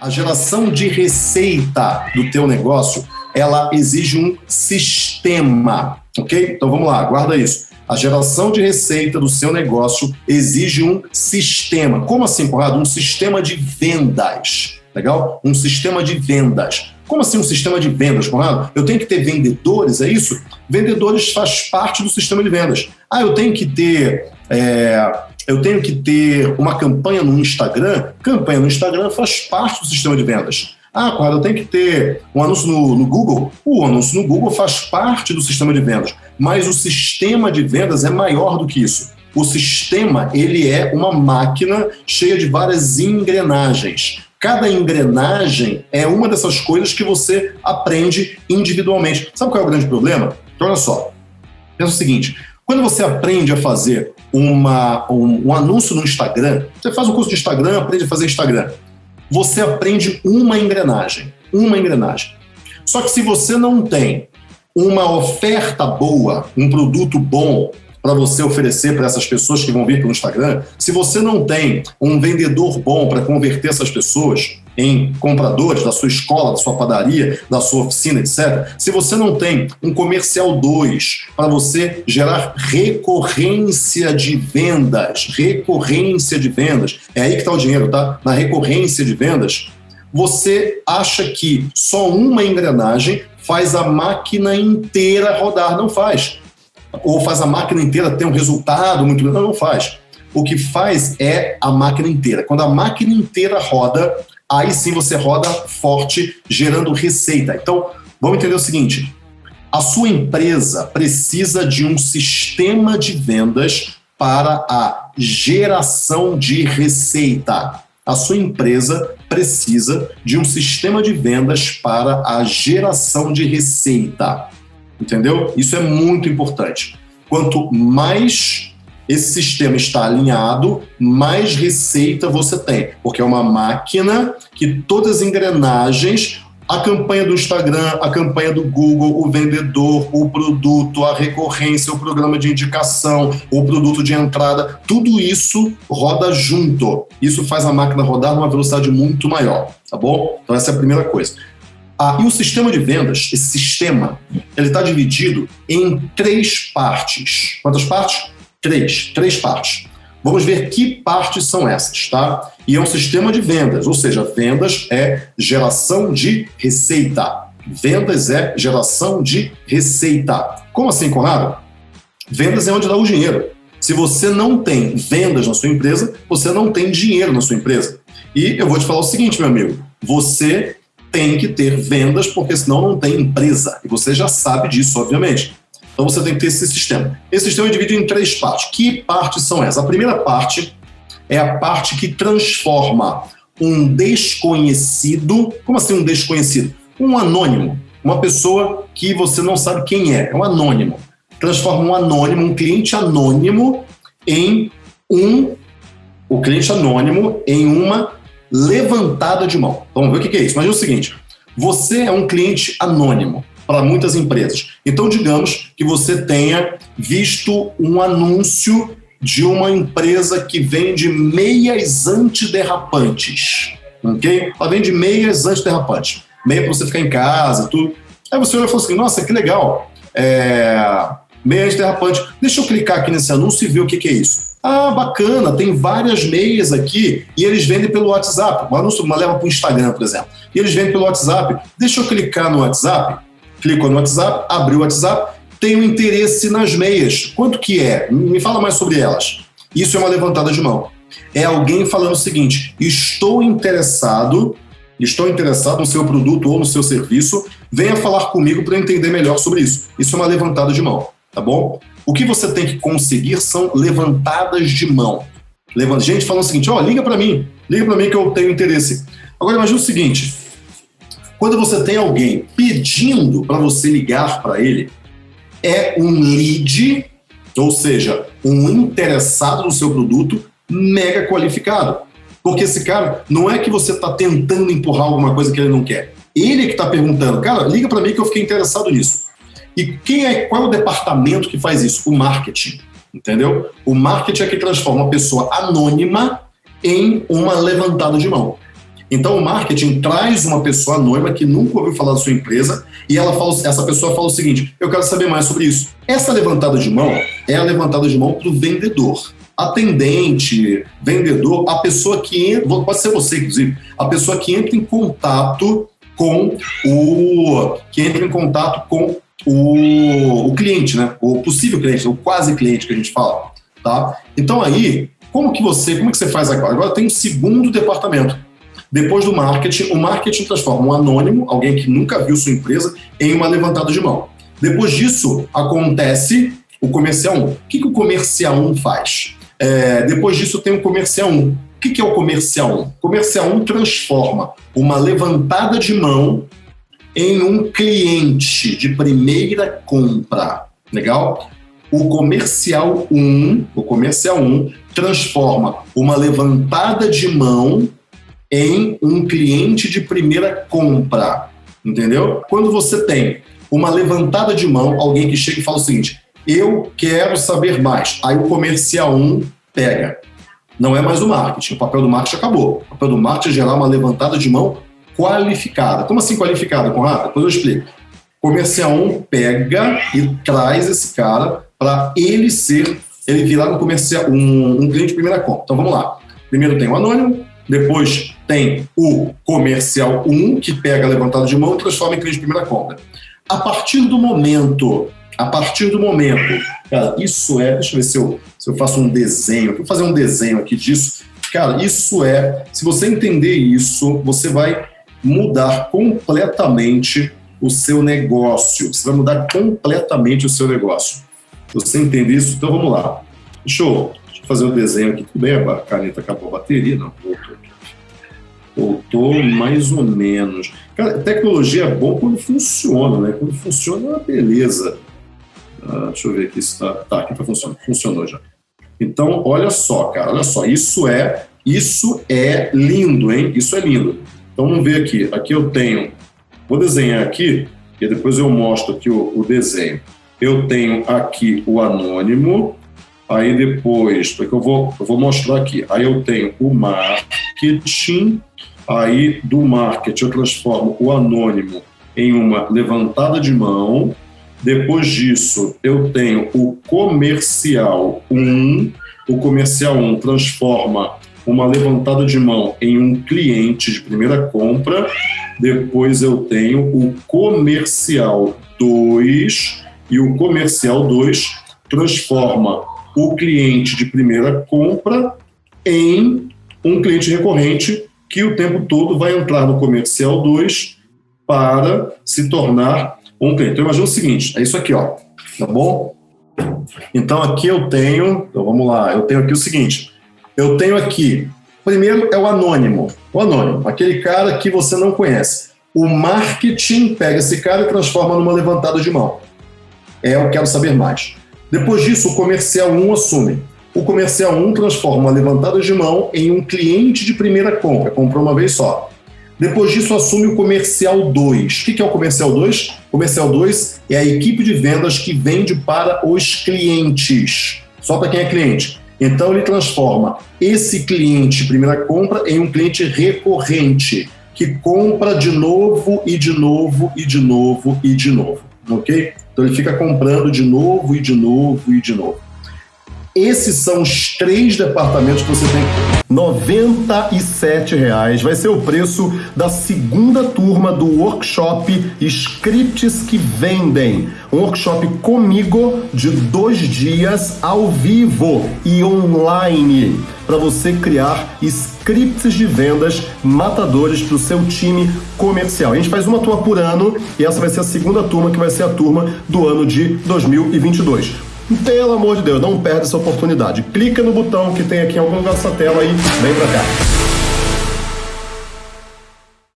A geração de receita do teu negócio, ela exige um sistema, ok? Então vamos lá, guarda isso. A geração de receita do seu negócio exige um sistema. Como assim, Conrado? Um sistema de vendas. Legal? Um sistema de vendas. Como assim um sistema de vendas, Conrado? Eu tenho que ter vendedores, é isso? Vendedores faz parte do sistema de vendas. Ah, eu tenho que ter é, eu tenho que ter uma campanha no Instagram. Campanha no Instagram faz parte do sistema de vendas. Ah, claro, eu tenho que ter um anúncio no, no, Google. O anúncio no Google faz parte do sistema de vendas, mas o sistema de vendas é maior do que isso. O sistema ele é uma máquina cheia de várias engrenagens. Cada engrenagem é uma dessas coisas que você aprende individualmente. Sabe qual é o grande problema? Então, olha só. Pensa o seguinte: quando você aprende a fazer uma, um, um, anúncio no Instagram, você faz um curso de Instagram, aprende a fazer Instagram. Você aprende uma engrenagem, uma engrenagem. Só que se você não tem uma oferta boa, um produto bom para você oferecer para essas pessoas que vão vir pelo Instagram, se você não tem um vendedor bom para converter essas pessoas, em compradores da sua escola, da sua padaria, da sua oficina, etc. Se você não tem um comercial 2 para você gerar recorrência de vendas, recorrência de vendas, é aí que está o dinheiro, tá? Na recorrência de vendas, você acha que só uma engrenagem faz a máquina inteira rodar. Não faz. Ou faz a máquina inteira ter um resultado muito grande. Não, não faz. O que faz é a máquina inteira. Quando a máquina inteira roda, aí sim você roda forte, gerando receita. Então, vamos entender o seguinte: a sua empresa precisa de um sistema de vendas para a geração de receita. A sua empresa precisa de um sistema de vendas para a geração de receita. Entendeu? Isso é muito importante. Quanto mais esse sistema está alinhado, mais receita você tem, porque é uma máquina que todas as engrenagens a campanha do Instagram, a campanha do Google, o vendedor, o produto, a recorrência, o programa de indicação, o produto de entrada, tudo isso roda junto. Isso faz a máquina rodar numa velocidade muito maior, tá bom? Então essa é a primeira coisa. Ah, e o sistema de vendas, esse sistema, ele está dividido em três partes. Quantas partes? Três, três partes. Vamos ver que partes são essas, tá? E é um sistema de vendas, ou seja, vendas é geração de receita. Vendas é geração de receita. Como assim, Conrado? Vendas é onde dá o dinheiro. Se você não tem vendas na sua empresa, você não tem dinheiro na sua empresa. E eu vou te falar o seguinte, meu amigo: você tem que ter vendas, porque senão não tem empresa. E você já sabe disso, obviamente. Então você tem que ter esse sistema. Esse sistema é dividido em três partes. Que partes são essas? A primeira parte é a parte que transforma um desconhecido. Como assim um desconhecido? Um anônimo. Uma pessoa que você não sabe quem é. É um anônimo. Transforma um anônimo, um cliente anônimo, em um. O cliente anônimo em uma levantada de mão. Vamos ver o que é isso. Imagina o seguinte: você é um cliente anônimo para muitas empresas. Então, digamos que você tenha visto um anúncio de uma empresa que vende meias antiderrapantes. Ok? Ela vende meias antiderrapantes. Meia para você ficar em casa, tudo. Aí você olha e fala assim: nossa, que legal. É... Meia antiderrapante. Deixa eu clicar aqui nesse anúncio e ver o que, que é isso. Ah, bacana, tem várias meias aqui e eles vendem pelo WhatsApp. Anúncio uma leva para o Instagram, por exemplo. E eles vendem pelo WhatsApp. Deixa eu clicar no WhatsApp clicou no WhatsApp, abriu o WhatsApp, tenho interesse nas meias. Quanto que é? Me fala mais sobre elas. Isso é uma levantada de mão. É alguém falando o seguinte: estou interessado, estou interessado no seu produto ou no seu serviço, venha falar comigo para entender melhor sobre isso. Isso é uma levantada de mão, tá bom? O que você tem que conseguir são levantadas de mão. Gente falando o seguinte: ó, oh, liga para mim, liga para mim que eu tenho interesse. Agora imagine o seguinte: quando você tem alguém pedindo para você ligar para ele, é um lead, ou seja, um interessado no seu produto mega qualificado. Porque esse cara não é que você está tentando empurrar alguma coisa que ele não quer. Ele é que está perguntando, cara, liga para mim que eu fiquei interessado nisso. E quem é, qual é o departamento que faz isso? O marketing, entendeu? O marketing é que transforma uma pessoa anônima em uma levantada de mão. Então o marketing traz uma pessoa anônima que nunca ouviu falar da sua empresa e ela fala, essa pessoa fala o seguinte: eu quero saber mais sobre isso. Essa levantada de mão é a levantada de mão para o vendedor. Atendente, vendedor, a pessoa que entra, pode ser você, inclusive, a pessoa que entra em contato com o. que entra em contato com o, o cliente, né? O possível cliente, o quase cliente que a gente fala. Tá? Então aí, como que você, como que você faz agora? Agora tem um segundo departamento. Depois do marketing, o marketing transforma um anônimo, alguém que nunca viu sua empresa, em uma levantada de mão. Depois disso, acontece o comercial 1. O que, que o comercial 1 faz? É, depois disso, tem o comercial 1. O que, que é o comercial 1? O comercial 1 transforma uma levantada de mão em um cliente de primeira compra. Legal? O comercial 1, o comercial 1 transforma uma levantada de mão em um cliente de primeira compra. Entendeu? Quando você tem uma levantada de mão, alguém que chega e fala o seguinte: eu quero saber mais. Aí o comercial 1 pega. Não é mais o marketing. O papel do marketing acabou. O papel do marketing é gerar uma levantada de mão qualificada. Como assim qualificada, Conrado? Depois eu explico. Comercial 1 pega e traz esse cara para ele ser, ele virar um comercial, um, um cliente de primeira conta. Então vamos lá. Primeiro tem o anônimo, depois tem o comercial 1, que pega a levantada de mão e transforma em cliente de primeira conta. A partir do momento, a partir do momento, cara, isso é, deixa eu ver se eu, se eu faço um desenho, vou fazer um desenho aqui disso. Cara, isso é, se você entender isso, você vai mudar completamente o seu negócio. Você vai mudar completamente o seu negócio. Você entende isso? Então vamos lá. Deixa eu, fazer o desenho aqui. Tudo bem, a caneta acabou a bateria? Não, voltou. Voltou mais ou menos. Cara, tecnologia é bom quando funciona, né? Quando funciona é uma beleza. Ah, deixa eu ver aqui se está. Tá, aqui está funcionando. Funcionou já. Então, olha só, cara, olha só. Isso é, isso é lindo, hein? Isso é lindo. Então, vamos ver aqui. Aqui eu tenho. Vou desenhar aqui e depois eu mostro aqui o, o desenho. Eu tenho aqui o anônimo, Aí depois, porque eu vou, eu vou mostrar aqui. Aí eu tenho o marketing, aí do marketing eu transformo o anônimo em uma levantada de mão. Depois disso, eu tenho o comercial 1. O comercial 1 transforma uma levantada de mão em um cliente de primeira compra. Depois eu tenho o comercial 2 e o comercial 2 transforma o cliente de primeira compra em um cliente recorrente que o tempo todo vai entrar no comercial 2 para se tornar um cliente. Então imagina o seguinte, é isso aqui, ó, tá bom? Então aqui eu tenho, então vamos lá, eu tenho aqui o seguinte, eu tenho aqui, primeiro é o anônimo, o anônimo, aquele cara que você não conhece. O marketing pega esse cara e transforma numa levantada de mão. É, eu quero saber mais. Depois disso, o comercial 1 assume. O comercial 1 transforma uma levantada de mão em um cliente de primeira compra, comprou uma vez só. Depois disso, assume o comercial 2. O que é o comercial 2? O comercial 2 é a equipe de vendas que vende para os clientes. Só para quem é cliente. Então, ele transforma esse cliente primeira compra em um cliente recorrente, que compra de novo e de novo e de novo e de novo. Ok? Então ele fica comprando de novo e de novo e de novo. Esses são os três departamentos que você tem R$ reais vai ser o preço da segunda turma do workshop Scripts que Vendem. Um workshop comigo de dois dias ao vivo e online para você criar scripts de vendas matadores para o seu time comercial. A gente faz uma turma por ano e essa vai ser a segunda turma que vai ser a turma do ano de 2022. Pelo amor de Deus, não perde essa oportunidade. Clica no botão que tem aqui em algum lugar dessa tela e vem pra cá.